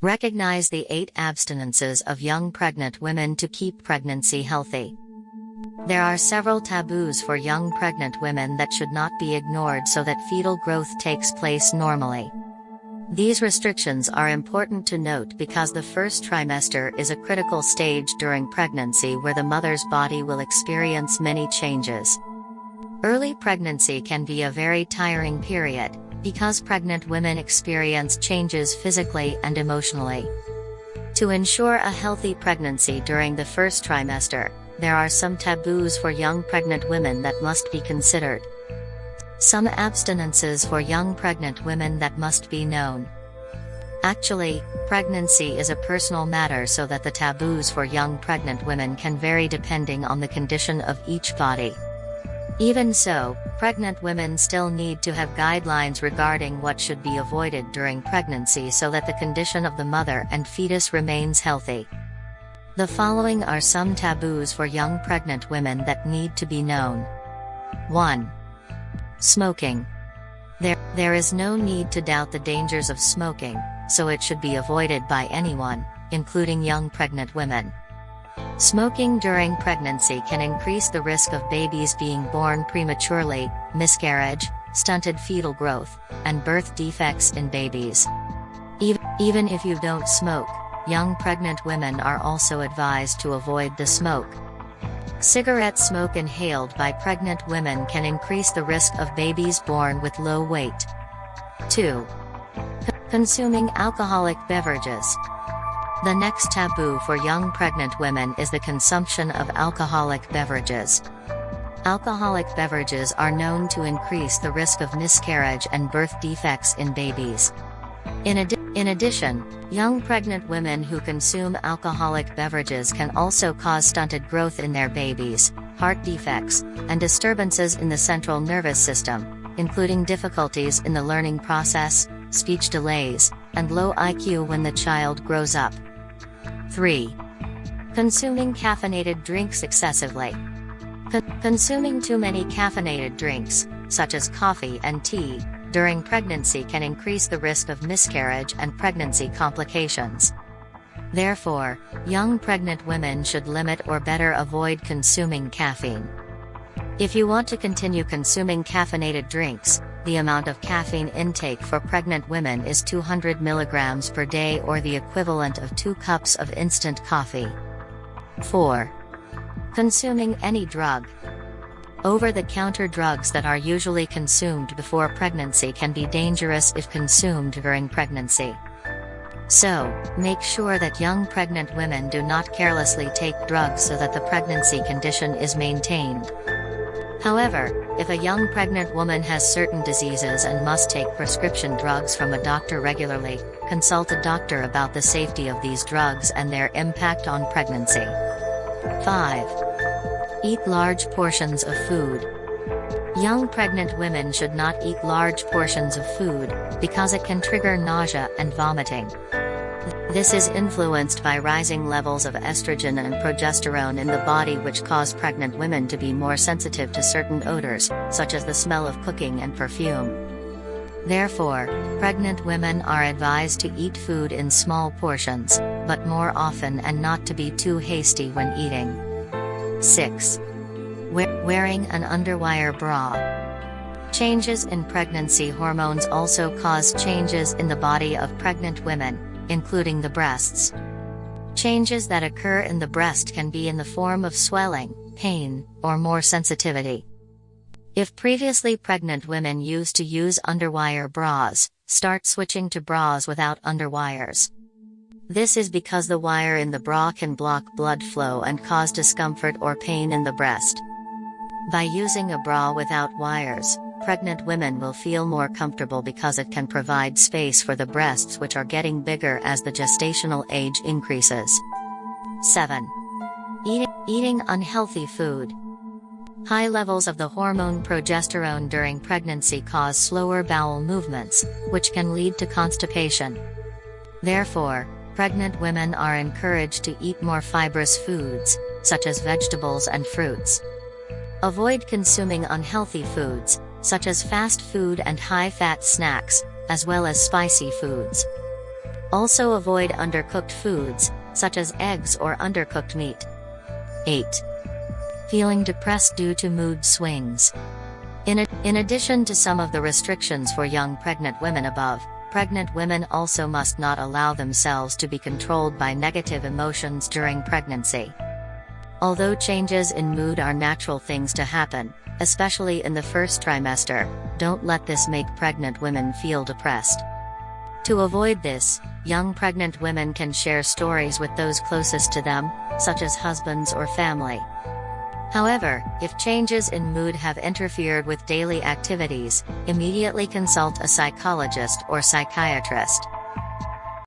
Recognize the eight abstinences of young pregnant women to keep pregnancy healthy. There are several taboos for young pregnant women that should not be ignored so that fetal growth takes place normally. These restrictions are important to note because the first trimester is a critical stage during pregnancy where the mother's body will experience many changes. Early pregnancy can be a very tiring period, because pregnant women experience changes physically and emotionally. To ensure a healthy pregnancy during the first trimester, there are some taboos for young pregnant women that must be considered. Some abstinences for young pregnant women that must be known. Actually, pregnancy is a personal matter so that the taboos for young pregnant women can vary depending on the condition of each body. Even so, pregnant women still need to have guidelines regarding what should be avoided during pregnancy so that the condition of the mother and fetus remains healthy. The following are some taboos for young pregnant women that need to be known. 1. Smoking. There, there is no need to doubt the dangers of smoking, so it should be avoided by anyone, including young pregnant women. Smoking during pregnancy can increase the risk of babies being born prematurely, miscarriage, stunted fetal growth, and birth defects in babies. Even, if you don't smoke, young pregnant women are also advised to avoid the smoke. Cigarette smoke inhaled by pregnant women can increase the risk of babies born with low weight. 2. Consuming alcoholic beverages. The next taboo for young pregnant women is the consumption of alcoholic beverages. Alcoholic beverages are known to increase the risk of miscarriage and birth defects in babies. In, in addition, young pregnant women who consume alcoholic beverages can also cause stunted growth in their babies, heart defects, and disturbances in the central nervous system, including difficulties in the learning process, speech delays, and low IQ when the child grows up. 3. Consuming caffeinated drinks excessively. Con consuming too many caffeinated drinks, such as coffee and tea, during pregnancy can increase the risk of miscarriage and pregnancy complications. Therefore, young pregnant women should limit or better avoid consuming caffeine. If you want to continue consuming caffeinated drinks, the amount of caffeine intake for pregnant women is 200 mg per day or the equivalent of 2 cups of instant coffee. 4. Consuming any drug. Over-the-counter drugs that are usually consumed before pregnancy can be dangerous if consumed during pregnancy. So, make sure that young pregnant women do not carelessly take drugs so that the pregnancy condition is maintained. However, if a young pregnant woman has certain diseases and must take prescription drugs from a doctor regularly, consult a doctor about the safety of these drugs and their impact on pregnancy. 5. Eat large portions of food. Young pregnant women should not eat large portions of food, because it can trigger nausea and vomiting. This is influenced by rising levels of estrogen and progesterone in the body which cause pregnant women to be more sensitive to certain odors, such as the smell of cooking and perfume. Therefore, pregnant women are advised to eat food in small portions, but more often and not to be too hasty when eating. 6. wearing an underwire bra. Changes in pregnancy hormones also cause changes in the body of pregnant women, including the breasts. Changes that occur in the breast can be in the form of swelling, pain, or more sensitivity. If previously pregnant women used to use underwire bras, start switching to bras without underwires. This is because the wire in the bra can block blood flow and cause discomfort or pain in the breast. By using a bra without wires, pregnant women will feel more comfortable because it can provide space for the breasts which are getting bigger as the gestational age increases. 7. Eating, eating unhealthy food. High levels of the hormone progesterone during pregnancy cause slower bowel movements, which can lead to constipation. Therefore, pregnant women are encouraged to eat more fibrous foods, such as vegetables and fruits. Avoid consuming unhealthy foods, such as fast food and high-fat snacks, as well as spicy foods. Also avoid undercooked foods, such as eggs or undercooked meat. 8. Feeling depressed due to mood swings. In, in addition to some of the restrictions for young pregnant women above, pregnant women also must not allow themselves to be controlled by negative emotions during pregnancy. Although changes in mood are natural things to happen, especially in the first trimester, don't let this make pregnant women feel depressed. To avoid this, young pregnant women can share stories with those closest to them, such as husbands or family. However, if changes in mood have interfered with daily activities, immediately consult a psychologist or psychiatrist.